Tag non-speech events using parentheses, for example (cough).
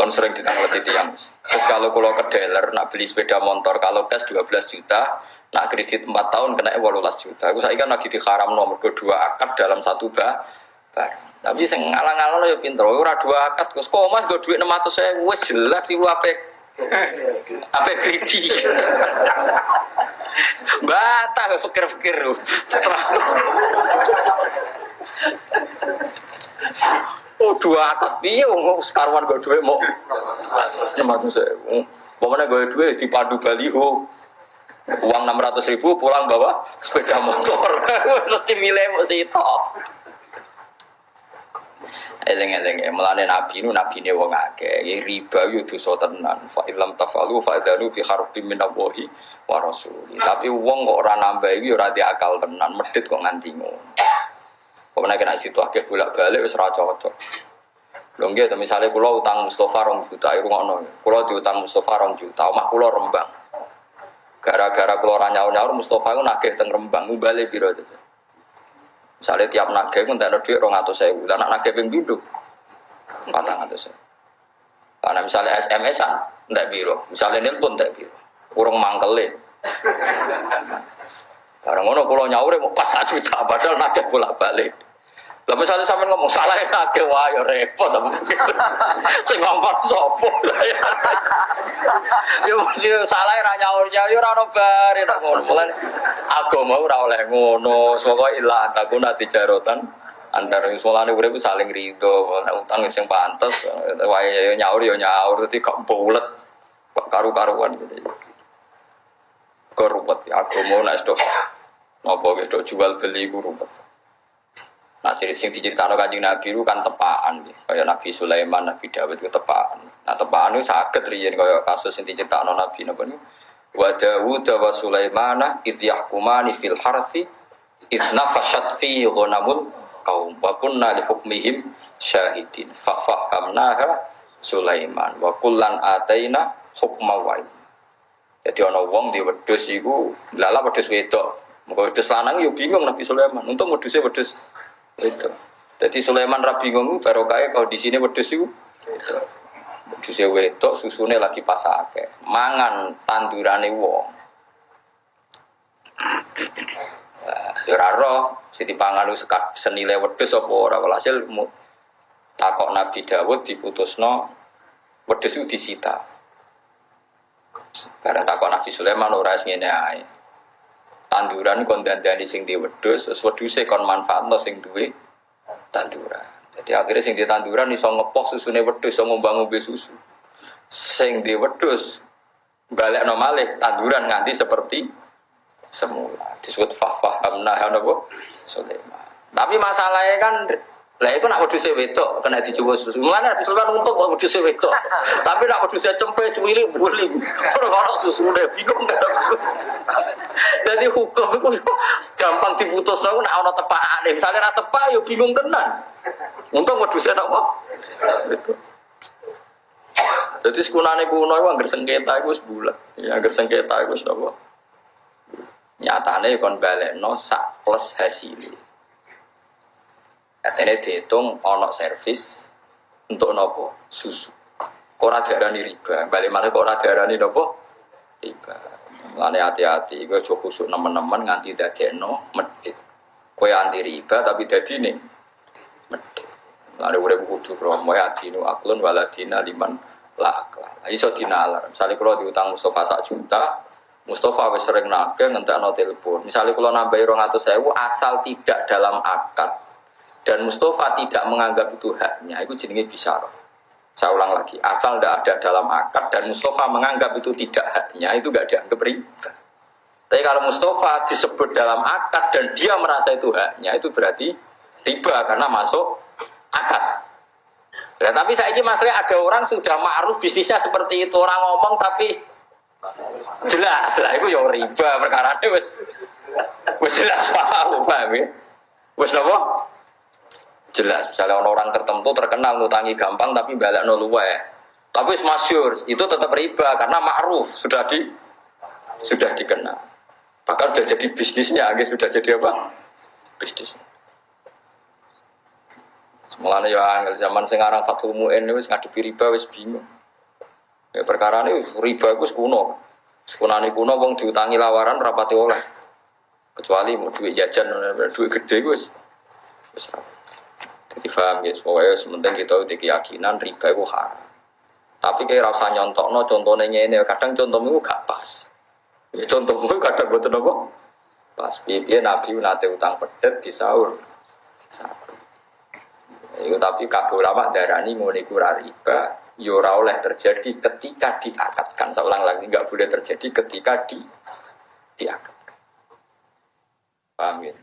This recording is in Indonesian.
Kan sering ditanglet tiang. Terus kalau kalau ke dealer nak beli sepeda motor kalau cash 12 juta, nak kredit 4 tahun kena 18 juta. Aku saya kan lagi diharam nomor kedua akad dalam satu bar. bar. Tapi sing ngalang-alang yo pinter. Ora dua akad Gus. Kok Mas go duit 600 saya wis jelas iku apik. Apik kredit. (laughs) Bata fikir-fikir. Oh dua akad piye wong sekaruan go duit mau 600 saya. Pokoknya gue duit di padu baliho uang 600 ribu pulang bawa sepeda motor. (laughs) Terus dimilih mau situ eleng eleng melane nabi nu nabi ne wong akeh. Ya riba yo dosa tenan. Fa ilam tafalu fa adalu bi harbin min Allahi tapi wong kok ora nambah iki ora akal tenan. Medit kok nganti ngono Pokoknya kena situ akeh bolak-balik wis ora cocok. Lho nggih, misalnya kula utang Mustafa rong juta, iku ngono. Kula diutang Mustafa rong juta, omah kula Rembang. Gara-gara kula ora nyaur-nyaur Mustafa iku nagih teng Rembang, bali piro itu. Misalnya tiap nagih ku entek dhuwit 200.000, lan nagih ping pindho 400.000. Karena misalnya SMS-an entek piro, misalnya nelpon entek piro. Urung mangkele. Barang ngono kula nyaure mau pas 1 juta padahal nagih bolak-balik. Lah misalnya sampean ngomong salah ya nagih wae ya repot apa (laughs) Sing ngomong sapa? (laughs) Ya mesti salah ra nyaur ya ora ono bare nek ngono. Mulane agama ora oleh ngono. Pokoke ila takuna tijarotan antar mulane urip saling rido, nek utang sing pantes wae nyaur ya nyaur dadi gak bulet. Karu-karuan gitu. Korupet ya agama nek sedok Nopo gitu jual beli ku. Nah jadi sing diceritakan kanjeng Nabi itu kan tepaan, kayak Nabi Sulaiman, Nabi Dawud itu tepaan. Nah tepaan itu sakit riyen kayak kasus yang diceritakan Nabi Nabi ini. Wa Dawud wa Sulaimana id yahkumani fil harsi id nafashat fi ghanamul kaum. Wa kunna li hukmihim syahidin. Fa Sulaiman. Wa kullan ataina hukma wa Jadi ana wong di wedhus iku lala wedhus wedok. Muka wedus lanang yuk bingung Nabi Sulaiman. Untuk wedusnya wedus itu. Jadi Sulaiman rabi bingung baru kaya kalau di sini wedus itu. Wedusnya wedok susunya lagi pasake. Mangan tandurane wong. Ya roh, siti pangan lu senilai wedus apa ora walhasil takok Nabi Dawud diputusno wedus itu disita. Karena takok Nabi Sulaiman ora ngene tanduran kon dandani sing di wedhus terus wedhuse kon manfaatno sing duwe tanduran. Jadi akhirnya sing di tanduran iso ngepok susune wedhus iso ngombe susu. Sing di wedhus balik malih tanduran nganti seperti semula. Disebut fahfahamna napa Sulaiman. Tapi masalahnya kan lah itu nak wedhus wedok kena dicoba susu. Mana Sultan untuk kok wedhus wedok. (laughs) Tapi nak wedhus cempe cuwili buli. Ora susu susune bingung kan. Jadi (laughs) hukum itu gampang diputus aku nak ana tepakane. Misalnya ra tepak yo bingung tenan. Untung wedhus apa? Jadi sekunane kuno itu anggar sengketa itu sebulan. Ya anggar sengketa itu apa? Nyatane kon balekno sak plus hasil. Katanya dihitung ono servis untuk nopo susu. Kora darani riba, balik mana kora darani nopo riba. Hati-hati, gue coba khusus nemen-nemen nganti no medit. Kue anti riba tapi dadi nih medit. Lane udah kudu kromo ya dinu aklun waladina liman la. Iso dinalar. Misalnya kalau diutang Mustafa sak juta, Mustafa wis sering nake ngentekno telepon. Misalnya kalau nambahi rong atau sewu asal tidak dalam akad dan Mustafa tidak menganggap itu haknya, itu jenenge bisa. Saya ulang lagi, asal tidak ada dalam akad dan Mustafa menganggap itu tidak haknya, itu gak dianggap riba. Tapi kalau Mustafa disebut dalam akad dan dia merasa itu haknya, itu berarti riba karena masuk akad. Ya, tapi saya ini masalah ada orang sudah ma'ruf bisnisnya seperti itu. Orang ngomong tapi jelas. Lah itu yang riba perkara ini wes wes jelas paham paham ya? Wes nopo Jelas, misalnya orang tertentu terkenal ngutangi gampang tapi balik no luwe. Tapi masyur itu tetap riba karena ma'ruf sudah di sudah dikenal. Bahkan sudah jadi bisnisnya, agak sudah jadi apa? Bisnis. Semulane ya angel zaman sing aran Fathul Muin wis ngadepi riba wis bingung. Ya perkara ini riba itu kuno. Sekunani kuno wong diutangi lawaran rapati oleh. Kecuali mau duit jajan, duit gede gus. Ra- Jadi paham ya, pokoknya sementing kita udah keyakinan riba itu haram. Tapi kayak rasa nyontok no contohnya ini, kadang contohmu gak pas. Ya contohmu kadang buat apa? Pas piye Nabi nate utang pedet di sahur. Sahur. Itu tapi kabeh ulama darani ngono iku riba, ya ora oleh terjadi ketika diakatkan. Saya lagi nggak boleh terjadi ketika di diakatkan. Paham ya?